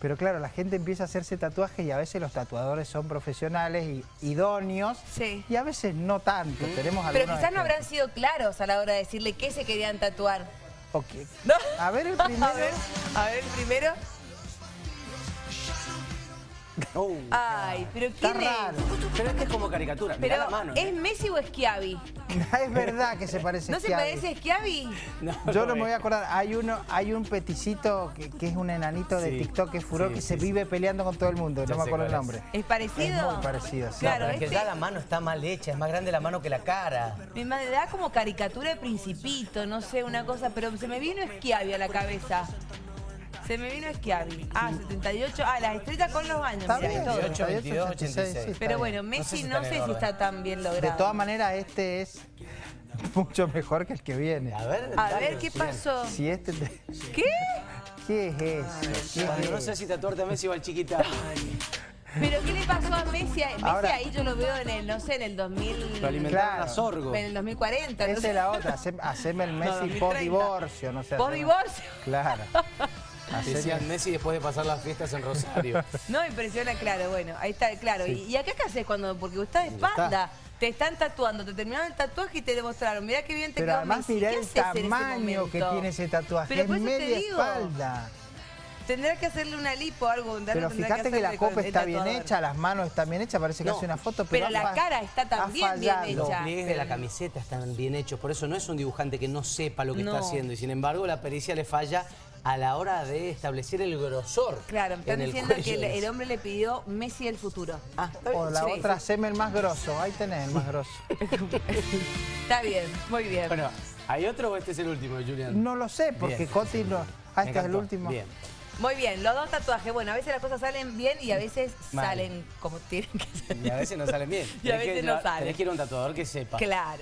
Pero claro, la gente empieza a hacerse tatuajes y a veces los tatuadores son profesionales y idóneos. Sí. Y a veces no tanto. Tenemos Pero quizás no habrán sido claros a la hora de decirle qué se querían tatuar. Ok. No. A ver el primero. A ver, a ver el primero. Oh. Ay, pero Está ¿quién es? raro. Pero este es como caricatura. Mirá Pero, la mano. ¿es ¿eh? Messi o Schiavi? es verdad que se parece ¿No a se Schiavi. parece a Schiavi? No, Yo no me voy a acordar, hay uno, hay un peticito que, que es un enanito de Sí. TikTok que es furor Sí, que sí, se sí. vive peleando con todo el mundo, Ya no me sé acuerdo el cuál nombre. ¿Es parecido? Es muy parecido, sí. Claro, Pero es que este ya la mano está mal hecha, es más grande la mano que la cara. me ma- da como caricatura de principito, no sé, una cosa, pero se me vino Schiavi a la cabeza. Se me vino Schiavi. Ah, 78. Ah, las estrellas con los baños. Está mirá, y bien, todo. 78, 78, 86, sí, está Pero bueno, Messi sé si no sé si está tan bien logrado. De todas maneras, este es mucho mejor que el que viene. A ver, A ver, ¿qué pasó? Si este te- ¿Qué? ¿Qué es eso? ¿Qué Cuando es no sé si tatuarte a Messi o al chiquita. ¿Pero qué le pasó a Messi? Messi Ahora- ahí yo lo veo en el, no sé, en el 2000... Lo alimentaron Claro. a sorgo. En el 2040, no Esa sé. es la otra, hace- haceme el Messi 2030. post-divorcio, no sé. ¿Vos haceme- divorcio? Claro. Haceme- Decían Messi después de pasar las fiestas en Rosario. No, impresiona, claro, bueno, ahí está, claro. ¿Y, y acá qué haces cuando? Porque vos estás de espalda, te están tatuando, te terminaron el tatuaje y te demostraron, mirá qué bien te Pero quedó además Messi. mirá ¿Qué el haces en ese tamaño que momento? tiene ese tatuaje, Pero es media digo. espalda. Tendrá que hacerle una lipo o algo. Pero fíjate que la copa está bien hecha, las manos están bien hechas, parece que No, hace una foto, pero, pero la cara está también bien fallado. Los hecha. pliegues de la camiseta están bien hechos, por eso no es un dibujante que no sepa lo que No. está haciendo. Y sin embargo, la pericia le falla a la hora de establecer el grosor. Claro, me están diciendo que el, hombre le pidió Messi el futuro. Ah. O la Sí, otra, el más grosso, ahí tenés el más grosso. Está bien, muy bien. Bueno, ¿hay otro o este es el último, Julián? No lo sé, porque Bien. Coti no... Ah, este es el último. Bien. Muy bien, los dos tatuajes. Bueno, a veces las cosas salen bien y a veces Mal. salen como tienen que ser. Y a veces no salen bien. Y a veces no salen. Tenés que ir a un tatuador que sepa. Claro.